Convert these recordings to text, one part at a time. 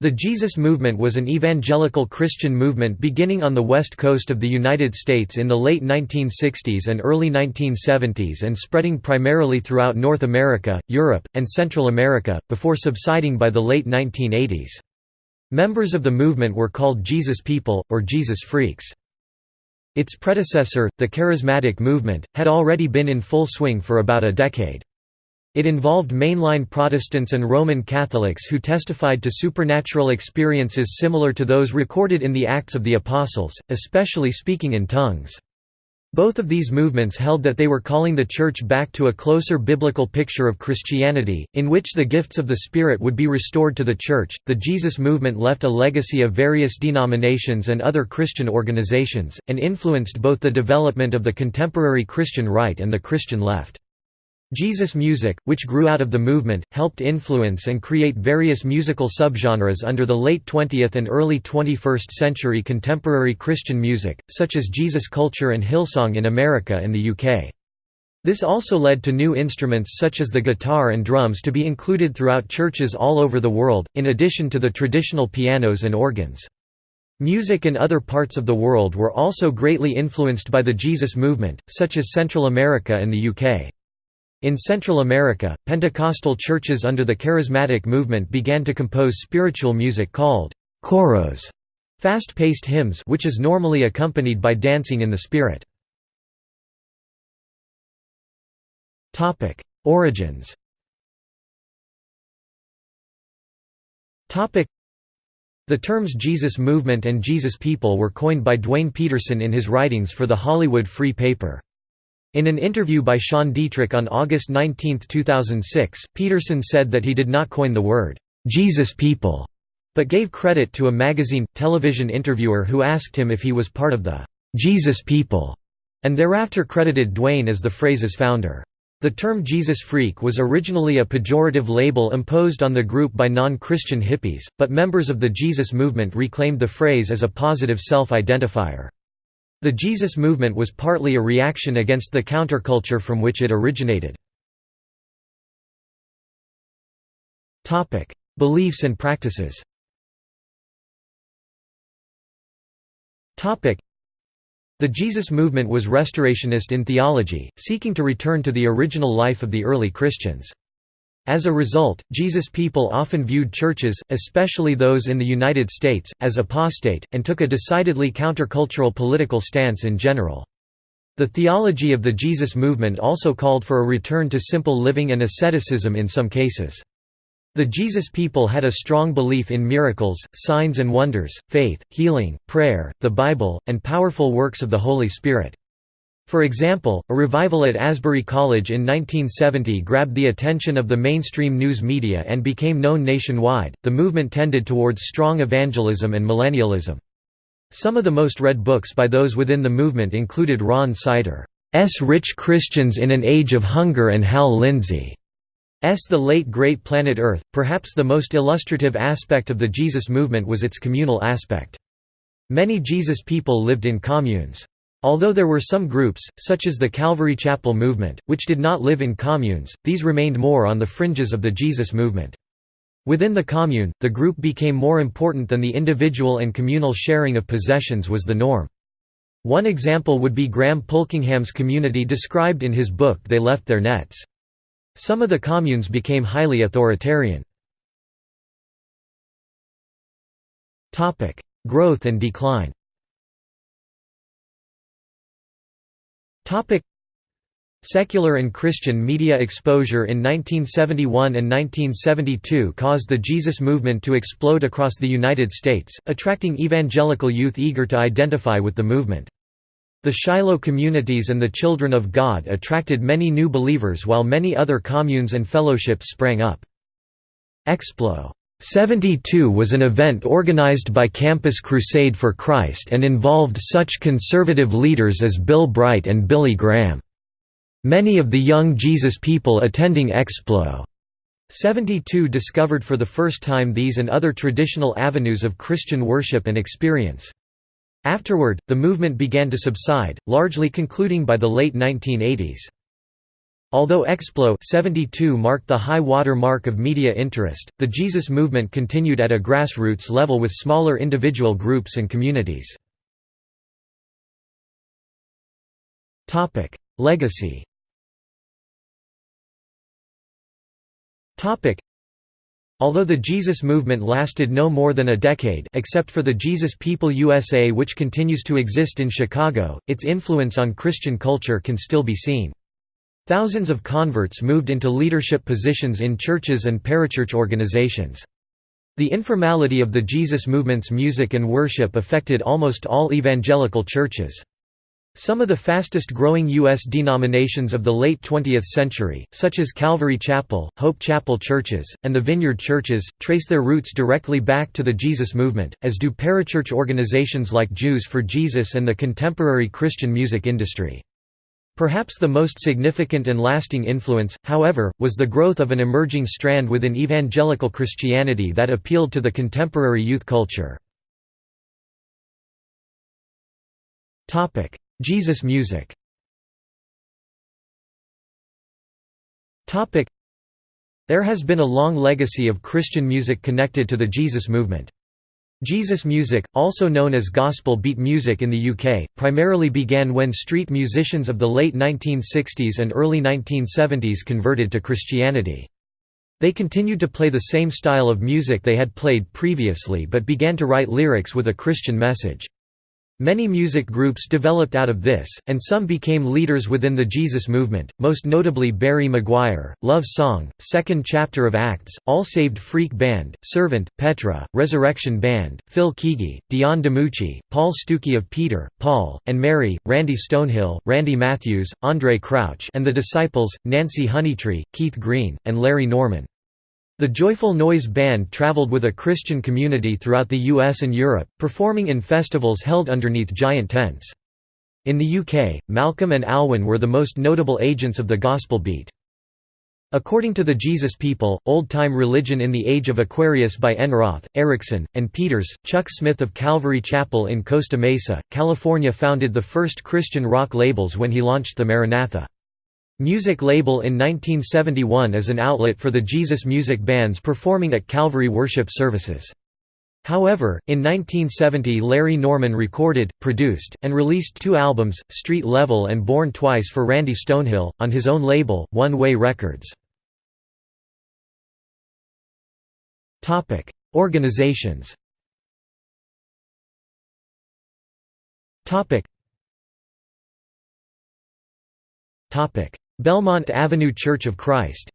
The Jesus Movement was an evangelical Christian movement beginning on the west coast of the United States in the late 1960s and early 1970s and spreading primarily throughout North America, Europe, and Central America, before subsiding by the late 1980s. Members of the movement were called Jesus People, or Jesus Freaks. Its predecessor, the Charismatic Movement, had already been in full swing for about a decade. It involved mainline Protestants and Roman Catholics who testified to supernatural experiences similar to those recorded in the Acts of the Apostles, especially speaking in tongues. Both of these movements held that they were calling the Church back to a closer biblical picture of Christianity, in which the gifts of the Spirit would be restored to the Church. The Jesus movement left a legacy of various denominations and other Christian organizations, and influenced both the development of the contemporary Christian right and the Christian left. Jesus music, which grew out of the movement, helped influence and create various musical subgenres under the late 20th and early 21st century contemporary Christian music, such as Jesus culture and Hillsong in America and the UK. This also led to new instruments such as the guitar and drums to be included throughout churches all over the world, in addition to the traditional pianos and organs. Music in other parts of the world were also greatly influenced by the Jesus movement, such as Central America and the UK. In Central America, Pentecostal churches under the Charismatic movement began to compose spiritual music called choros, fast-paced hymns which is normally accompanied by dancing in the spirit. Origins The terms Jesus Movement and Jesus People were coined by Duane Pederson in his writings for the Hollywood Free Paper. In an interview by Sean Dietrich on August 19, 2006, Pederson said that he did not coin the word, "'Jesus People' but gave credit to a magazine, television interviewer who asked him if he was part of the "'Jesus People' and thereafter credited Duane as the phrase's founder. The term Jesus Freak was originally a pejorative label imposed on the group by non-Christian hippies, but members of the Jesus movement reclaimed the phrase as a positive self-identifier. The Jesus movement was partly a reaction against the counterculture from which it originated. Beliefs and practices the Jesus movement was restorationist in theology, seeking to return to the original life of the early Christians. As a result, Jesus people often viewed churches, especially those in the United States, as apostate, and took a decidedly countercultural political stance in general. The theology of the Jesus movement also called for a return to simple living and asceticism in some cases. The Jesus people had a strong belief in miracles, signs and wonders, faith, healing, prayer, the Bible, and powerful works of the Holy Spirit. For example, a revival at Asbury College in 1970 grabbed the attention of the mainstream news media and became known nationwide. The movement tended towards strong evangelism and millennialism. Some of the most read books by those within the movement included Ron Sider's Rich Christians in an Age of Hunger and Hal Lindsey's The Late Great Planet Earth. Perhaps the most illustrative aspect of the Jesus movement was its communal aspect. Many Jesus people lived in communes. Although there were some groups, such as the Calvary Chapel movement, which did not live in communes, these remained more on the fringes of the Jesus movement. Within the commune, the group became more important than the individual and communal sharing of possessions was the norm. One example would be Graham Pulkingham's community described in his book They Left Their Nets. Some of the communes became highly authoritarian. Growth and decline Topic Secular and Christian media exposure in 1971 and 1972 caused the Jesus movement to explode across the United States, attracting evangelical youth eager to identify with the movement. The Shiloh communities and the Children of God attracted many new believers while many other communes and fellowships sprang up. Explo 72 was an event organized by Campus Crusade for Christ and involved such conservative leaders as Bill Bright and Billy Graham. Many of the young Jesus people attending Explo 72 discovered for the first time these and other traditional avenues of Christian worship and experience. Afterward, the movement began to subside, largely concluding by the late 1980s. Although Explo 72 marked the high water mark of media interest, the Jesus movement continued at a grassroots level with smaller individual groups and communities. Legacy Although the Jesus movement lasted no more than a decade except for the Jesus People USA which continues to exist in Chicago, its influence on Christian culture can still be seen. Thousands of converts moved into leadership positions in churches and parachurch organizations. The informality of the Jesus movement's music and worship affected almost all evangelical churches. Some of the fastest growing U.S. denominations of the late 20th century, such as Calvary Chapel, Hope Chapel churches, and the Vineyard churches, trace their roots directly back to the Jesus movement, as do parachurch organizations like Jews for Jesus and the contemporary Christian music industry. Perhaps the most significant and lasting influence, however, was the growth of an emerging strand within evangelical Christianity that appealed to the contemporary youth culture. Jesus music There has been a long legacy of Christian music connected to the Jesus movement. Jesus music, also known as gospel beat music in the UK, primarily began when street musicians of the late 1960s and early 1970s converted to Christianity. They continued to play the same style of music they had played previously but began to write lyrics with a Christian message. Many music groups developed out of this, and some became leaders within the Jesus movement, most notably Barry McGuire, Love Song, Second Chapter of Acts, All Saved Freak Band, Servant, Petra, Resurrection Band, Phil Keaggy, Dion DiMucci, Paul Stookey of Peter, Paul, and Mary, Randy Stonehill, Randy Matthews, Andre Crouch and The Disciples, Nancy Honeytree, Keith Green, and Larry Norman. The Joyful Noise Band traveled with a Christian community throughout the US and Europe, performing in festivals held underneath giant tents. In the UK, Malcolm and Alwyn were the most notable agents of the gospel beat. According to the Jesus People, Old-Time Religion in the Age of Aquarius by Enroth, Erickson, and Peters, Chuck Smith of Calvary Chapel in Costa Mesa, California founded the first Christian rock labels when he launched the Maranatha. Music label in 1971 as an outlet for the Jesus music bands performing at Calvary worship services. However, in 1970 Larry Norman recorded, produced, and released two albums, Street Level and Born Twice for Randy Stonehill, on his own label, One Way Records. Organizations Belmont Avenue Church of Christ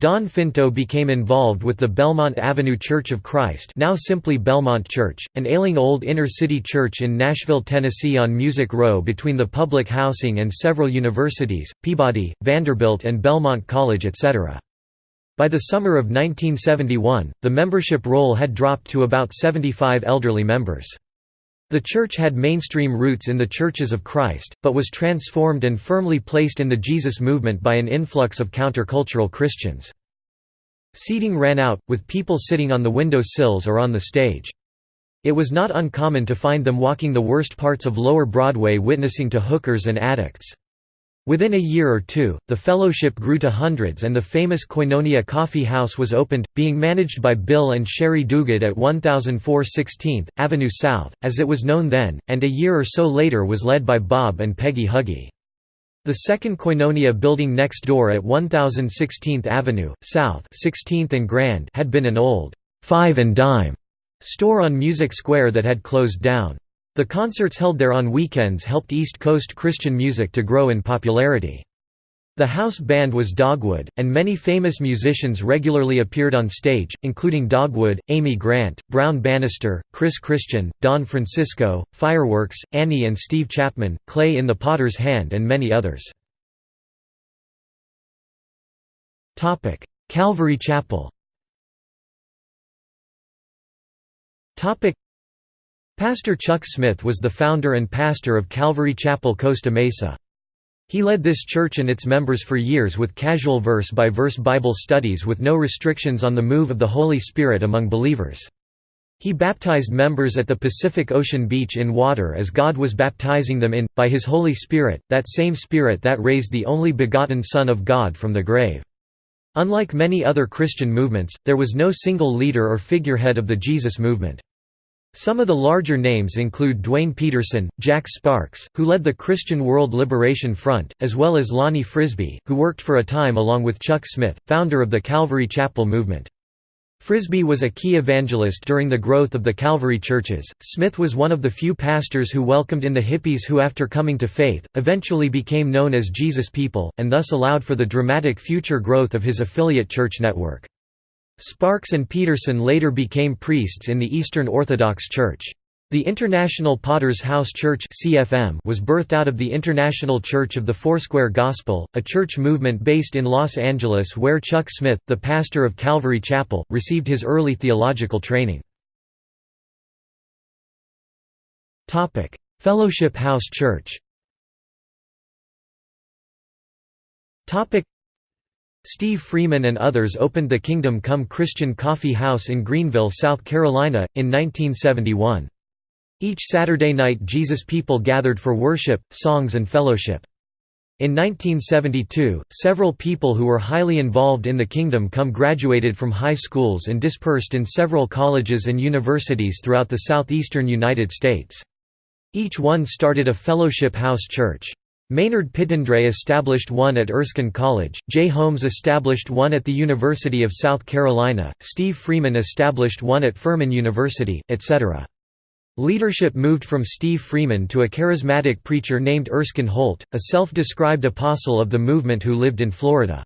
Don Finto became involved with the Belmont Avenue Church of Christ now simply Belmont Church, an ailing old inner-city church in Nashville, Tennessee on Music Row between the public housing and several universities, Peabody, Vanderbilt and Belmont College etc. By the summer of 1971, the membership roll had dropped to about 75 elderly members. The church had mainstream roots in the Churches of Christ, but was transformed and firmly placed in the Jesus movement by an influx of countercultural Christians. Seating ran out, with people sitting on the window sills or on the stage. It was not uncommon to find them walking the worst parts of Lower Broadway witnessing to hookers and addicts. Within a year or two, the fellowship grew to hundreds and the famous Koinonia Coffee House was opened, being managed by Bill and Sherry Duguid at 1004 16th, Avenue South, as it was known then, and a year or so later was led by Bob and Peggy Huggy. The second Koinonia building next door at 1016th Avenue, South 16th and Grand had been an old, five and dime store on Music Square that had closed down. The concerts held there on weekends helped East Coast Christian music to grow in popularity. The house band was Dogwood, and many famous musicians regularly appeared on stage, including Dogwood, Amy Grant, Brown Bannister, Chris Christian, Don Francisco, Fireworks, Annie and Steve Chapman, Clay in the Potter's Hand and many others. Calvary Chapel Pastor Chuck Smith was the founder and pastor of Calvary Chapel Costa Mesa. He led this church and its members for years with casual verse-by-verse -verse Bible studies with no restrictions on the move of the Holy Spirit among believers. He baptized members at the Pacific Ocean beach in water as God was baptizing them in, by his Holy Spirit, that same Spirit that raised the only begotten Son of God from the grave. Unlike many other Christian movements, there was no single leader or figurehead of the Jesus movement. Some of the larger names include Duane Pederson, Jack Sparks, who led the Christian World Liberation Front, as well as Lonnie Frisbee, who worked for a time along with Chuck Smith, founder of the Calvary Chapel movement. Frisbee was a key evangelist during the growth of the Calvary churches. Smith was one of the few pastors who welcomed in the hippies who, after coming to faith, eventually became known as Jesus People, and thus allowed for the dramatic future growth of his affiliate church network. Sparks and Pederson later became priests in the Eastern Orthodox Church. The International Potter's House Church was birthed out of the International Church of the Foursquare Gospel, a church movement based in Los Angeles where Chuck Smith, the pastor of Calvary Chapel, received his early theological training. Fellowship House Church Steve Freeman and others opened the Kingdom Come Christian Coffee House in Greenville, South Carolina, in 1971. Each Saturday night Jesus people gathered for worship, songs and fellowship. In 1972, several people who were highly involved in the Kingdom Come graduated from high schools and dispersed in several colleges and universities throughout the southeastern United States. Each one started a fellowship house church. Maynard Pittendray established one at Erskine College, Jay Holmes established one at the University of South Carolina, Steve Freeman established one at Furman University, etc. Leadership moved from Steve Freeman to a charismatic preacher named Erskine Holt, a self-described apostle of the movement who lived in Florida.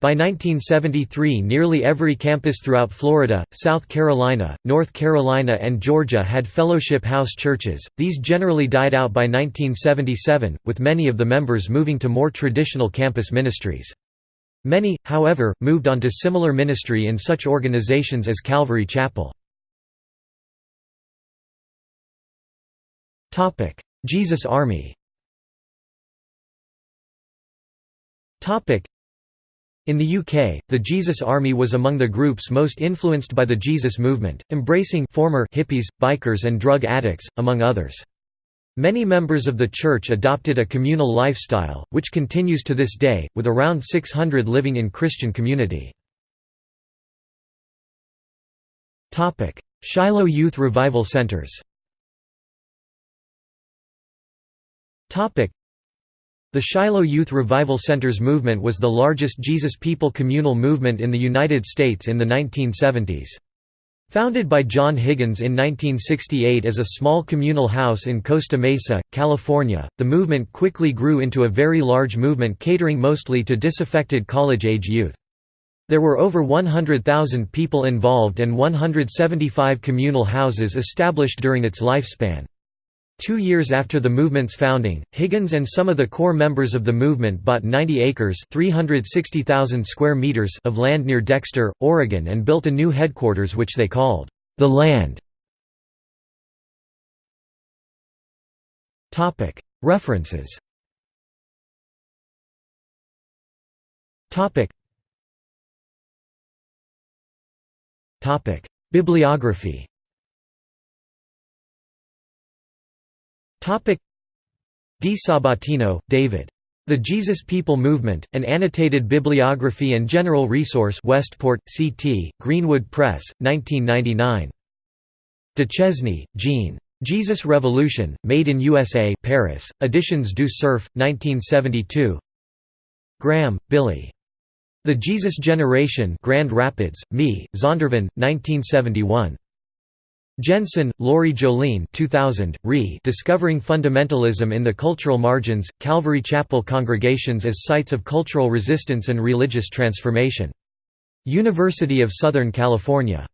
By 1973 nearly every campus throughout Florida, South Carolina, North Carolina and Georgia had fellowship house churches, these generally died out by 1977, with many of the members moving to more traditional campus ministries. Many, however, moved on to similar ministry in such organizations as Calvary Chapel. Jesus Army in the UK, the Jesus Army was among the groups most influenced by the Jesus movement, embracing former hippies, bikers and drug addicts, among others. Many members of the church adopted a communal lifestyle, which continues to this day, with around 600 living in Christian community. Shiloh Youth Revival Centers the Shiloh Youth Revival Centers movement was the largest Jesus People communal movement in the United States in the 1970s. Founded by John Higgins in 1968 as a small communal house in Costa Mesa, California, the movement quickly grew into a very large movement catering mostly to disaffected college-age youth. There were over 100,000 people involved and 175 communal houses established during its lifespan. Two years after the movement's founding, Higgins and some of the core members of the movement bought 90 acres 360,000 square meters of land near Dexter, Oregon and built a new headquarters which they called, "...the Land". References. Bibliography Di Sabatino, David. The Jesus People Movement, an annotated bibliography and general resource Westport, CT, Greenwood Press, 1999. Duchesne, Jean. Jesus Revolution, Made in USA Paris, Editions du Cerf, 1972 Graham, Billy. The Jesus Generation Grand Rapids, Me, Zondervan, 1971. Jensen, Lori Jolene 2000, Re Discovering Fundamentalism in the Cultural Margins, Calvary Chapel Congregations as Sites of Cultural Resistance and Religious Transformation. University of Southern California.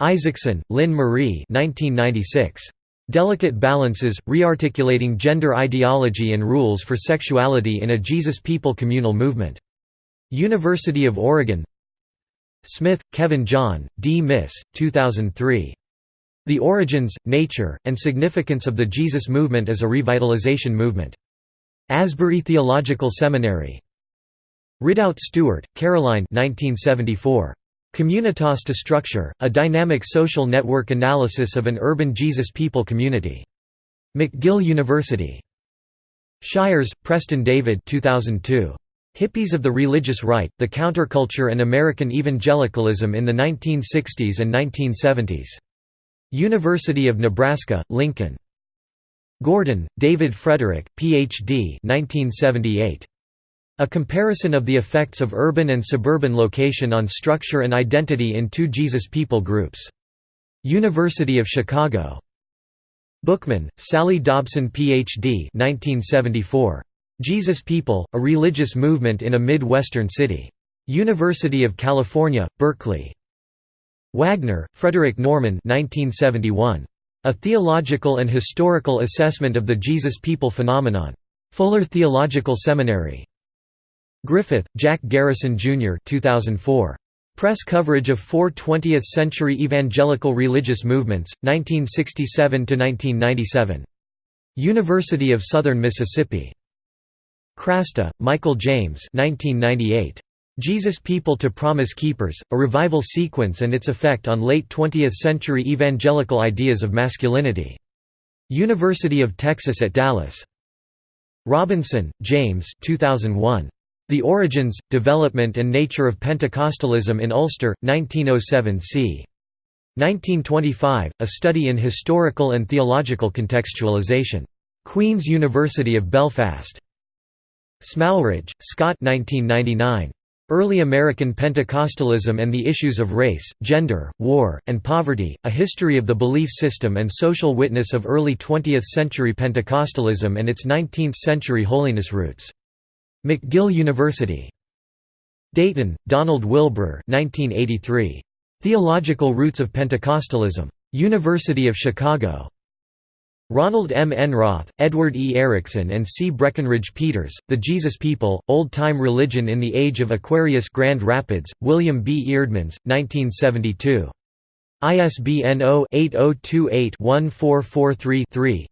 Isaacson, Lynn Marie 1996. Delicate Balances, Rearticulating Gender Ideology and Rules for Sexuality in a Jesus People Communal Movement. University of Oregon Smith, Kevin John, D. Miss, 2003. The Origins, Nature, and Significance of the Jesus Movement as a Revitalization Movement. Asbury Theological Seminary. Ridout Stewart, Caroline 1974. Communitas to structure, a dynamic social network analysis of an urban Jesus people community. McGill University. Shires, Preston David 2002. Hippies of the Religious Right, The Counterculture and American Evangelicalism in the 1960s and 1970s. University of Nebraska, Lincoln. Gordon, David Frederick, Ph.D. 1978. A comparison of the effects of urban and suburban location on structure and identity in two Jesus people groups. University of Chicago. Bookman, Sally Dobson Ph.D. 1974. Jesus People, A Religious Movement in a Mid-Western City. University of California, Berkeley. Wagner, Frederick Norman 1971. A Theological and Historical Assessment of the Jesus People Phenomenon. Fuller Theological Seminary. Griffith, Jack Garrison, Jr. 2004. Press coverage of four 20th-century evangelical religious movements, 1967–1997. University of Southern Mississippi. Krasta, Michael James 1998. Jesus People to Promise Keepers, A Revival Sequence and Its Effect on Late 20th-Century Evangelical Ideas of Masculinity. University of Texas at Dallas. Robinson, James 2001. The Origins, Development and Nature of Pentecostalism in Ulster, 1907 c. 1925, A Study in Historical and Theological Contextualization. Queen's University of Belfast. Smalridge, Scott 1999. Early American Pentecostalism and the Issues of Race, Gender, War, and Poverty, A History of the Belief System and Social Witness of Early 20th-Century Pentecostalism and Its 19th-Century Holiness Roots. McGill University. Dayton, Donald Wilbur 1983. Theological Roots of Pentecostalism. University of Chicago. Ronald M. Enroth, Edward E. Erickson and C. Breckenridge Peters, The Jesus People, Old-Time Religion in the Age of Aquarius Grand Rapids, William B. Eerdmans, 1972. ISBN 0-8028-1443-3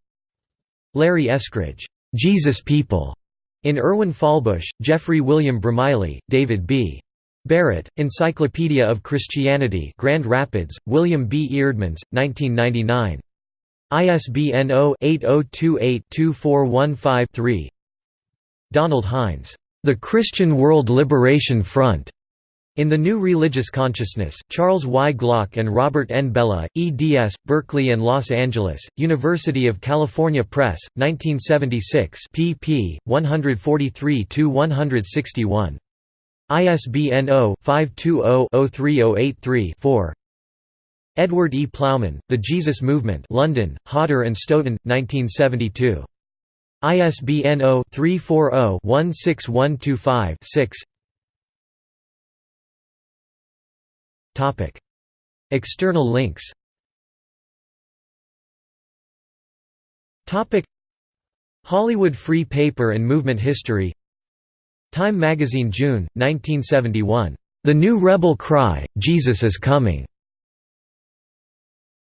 Larry Eskridge, "'Jesus People' In Erwin Fahlbusch, Geoffrey William Bromiley, David B. Barrett, Encyclopedia of Christianity Grand Rapids, William B. Eerdmans, 1999. ISBN 0-8028-2415-3 Donald Heinz, "'The Christian World Liberation Front' In the New Religious Consciousness, Charles Y. Glock and Robert N. Bellah, eds. Berkeley and Los Angeles, University of California Press, 1976 pp. 143–161. ISBN 0-520-03083-4 Edward E. Plowman, The Jesus Movement London, Hodder and Stoughton, 1972. ISBN 0-340-16125-6 External links Hollywood Free Paper and Movement History Time Magazine June, 1971. The New Rebel Cry, Jesus is Coming.